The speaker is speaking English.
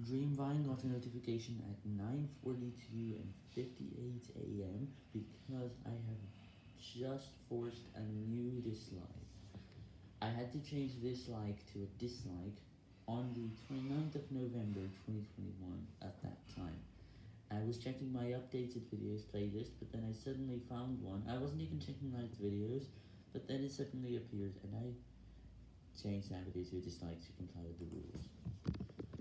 Dreamvine got a notification at 9.42 and 58 am because I have just forced a new dislike. I had to change this like to a dislike on the 29th of November 2021 at that time. I was checking my updated videos playlist, but then I suddenly found one. I wasn't even checking liked videos, but then it suddenly appeared, and I changed that video to a dislike to comply with the.